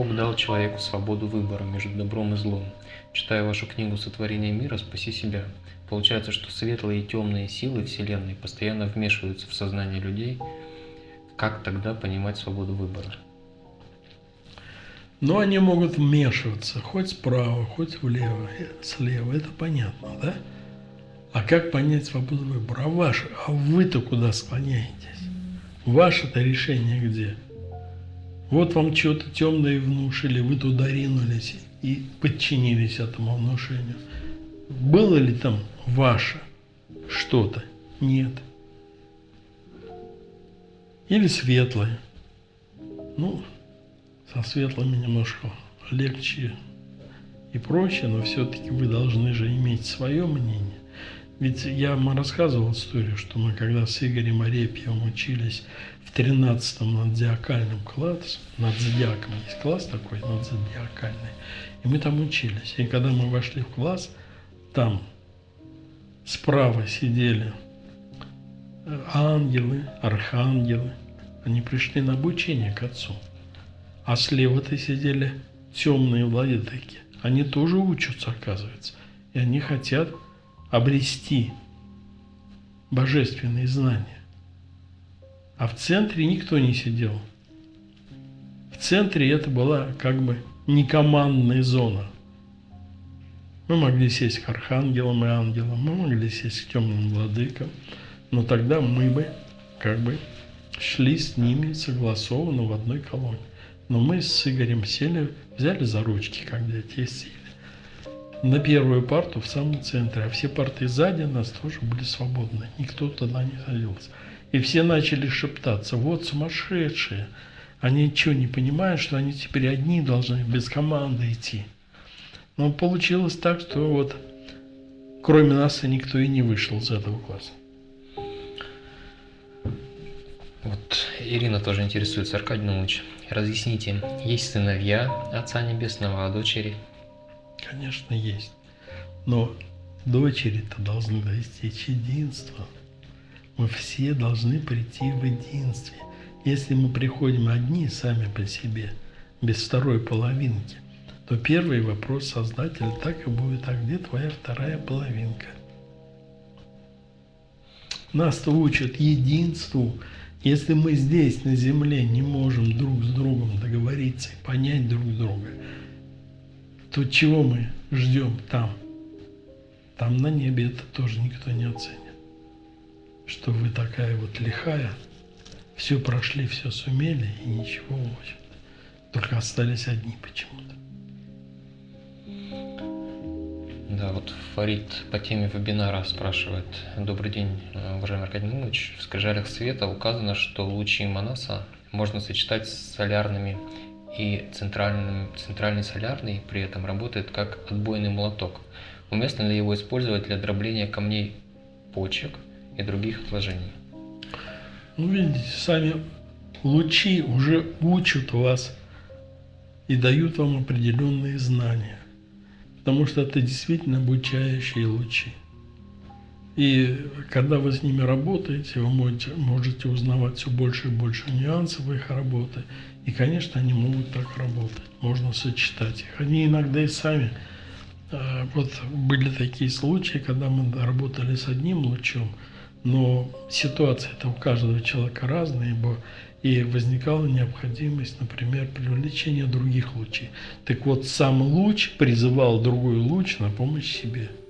Бог дал человеку свободу выбора между добром и злом. Читая вашу книгу «Сотворение мира. Спаси себя», получается, что светлые и темные силы Вселенной постоянно вмешиваются в сознание людей. Как тогда понимать свободу выбора? Но они могут вмешиваться хоть справа, хоть влево, слева. Это понятно, да? А как понять свободу выбора? А, ваше, а вы-то куда склоняетесь? Ваше-то решение где? Вот вам что-то темное внушили, вы туда ринулись и подчинились этому внушению. Было ли там ваше что-то? Нет. Или светлое. Ну, со светлыми немножко легче и проще, но все-таки вы должны же иметь свое мнение. Ведь я вам рассказывал историю, что мы когда с Игорем Арепьевым учились в 13-м надзиакальном классе, над есть класс такой, надзодиакальный, и мы там учились. И когда мы вошли в класс, там справа сидели э, ангелы, архангелы, они пришли на обучение к Отцу. А слева-то сидели темные владыки. Они тоже учатся, оказывается. И они хотят обрести божественные знания. А в центре никто не сидел. В центре это была как бы некомандная зона. Мы могли сесть к архангелам и ангелам, мы могли сесть к темным владыкам, но тогда мы бы как бы шли с ними согласованно в одной колонне. Но мы с Игорем сели, взяли за ручки, когда те сели на первую парту в самом центре, а все парты сзади нас тоже были свободны. Никто туда не садился. И все начали шептаться, вот сумасшедшие. Они ничего не понимают, что они теперь одни должны без команды идти. Но получилось так, что вот кроме нас и никто и не вышел из этого класса. Вот Ирина тоже интересуется, Аркадий Наумович, разъясните, есть сыновья Отца Небесного, а дочери – Конечно, есть. Но дочери-то должны достичь единства. Мы все должны прийти в единстве. Если мы приходим одни сами по себе, без второй половинки, то первый вопрос Создателя так и будет, а где твоя вторая половинка? Нас-то учат единству. Если мы здесь, на земле, не можем друг с другом договориться понять друг друга, то чего мы ждем там? Там на небе это тоже никто не оценит. Что вы такая вот лихая, все прошли, все сумели и ничего, в общем Только остались одни почему-то. Вот Фарид по теме вебинара спрашивает. Добрый день, уважаемый Аркадий Милович. В скрижалях света указано, что лучи Манаса можно сочетать с солярными и центральный, центральный солярный при этом работает как отбойный молоток. Уместно ли его использовать для дробления камней почек и других отложений? Ну, видите, сами лучи уже учат вас и дают вам определенные знания. Потому что это действительно обучающие лучи. И когда вы с ними работаете, вы можете, можете узнавать все больше и больше нюансов их работы. И, конечно, они могут так работать. Можно сочетать их. Они иногда и сами. А, вот были такие случаи, когда мы работали с одним лучом, но ситуация-то у каждого человека разная, ибо и возникала необходимость, например, привлечения других лучей. Так вот, сам луч призывал другой луч на помощь себе –